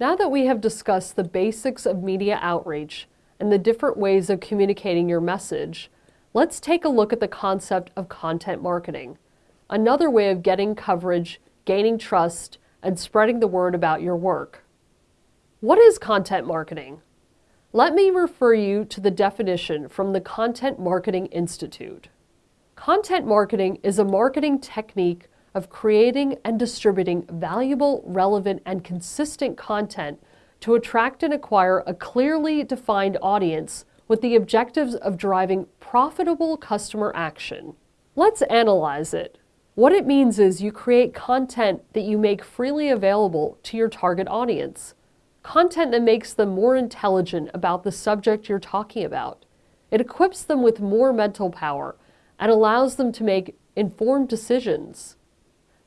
Now that we have discussed the basics of media outreach and the different ways of communicating your message, let's take a look at the concept of content marketing, another way of getting coverage, gaining trust, and spreading the word about your work. What is content marketing? Let me refer you to the definition from the Content Marketing Institute. Content marketing is a marketing technique of creating and distributing valuable, relevant, and consistent content to attract and acquire a clearly defined audience with the objectives of driving profitable customer action. Let's analyze it. What it means is you create content that you make freely available to your target audience. Content that makes them more intelligent about the subject you're talking about. It equips them with more mental power and allows them to make informed decisions.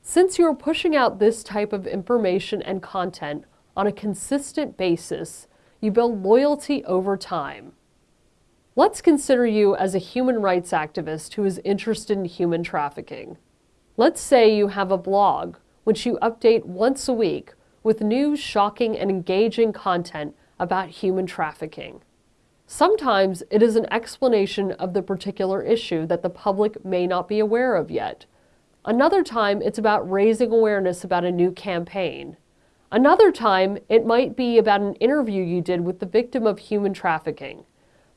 Since you're pushing out this type of information and content on a consistent basis, you build loyalty over time. Let's consider you as a human rights activist who is interested in human trafficking. Let's say you have a blog, which you update once a week with new, shocking, and engaging content about human trafficking. Sometimes it is an explanation of the particular issue that the public may not be aware of yet, Another time, it's about raising awareness about a new campaign. Another time, it might be about an interview you did with the victim of human trafficking.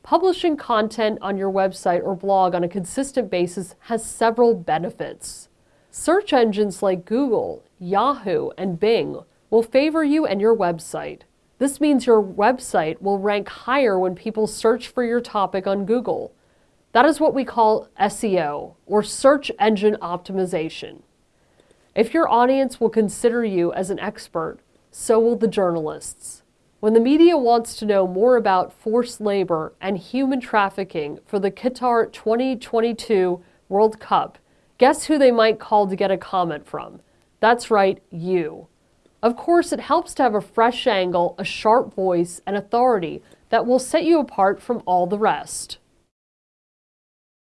Publishing content on your website or blog on a consistent basis has several benefits. Search engines like Google, Yahoo, and Bing will favor you and your website. This means your website will rank higher when people search for your topic on Google. That is what we call SEO, or search engine optimization. If your audience will consider you as an expert, so will the journalists. When the media wants to know more about forced labor and human trafficking for the Qatar 2022 World Cup, guess who they might call to get a comment from? That's right, you. Of course, it helps to have a fresh angle, a sharp voice, and authority that will set you apart from all the rest.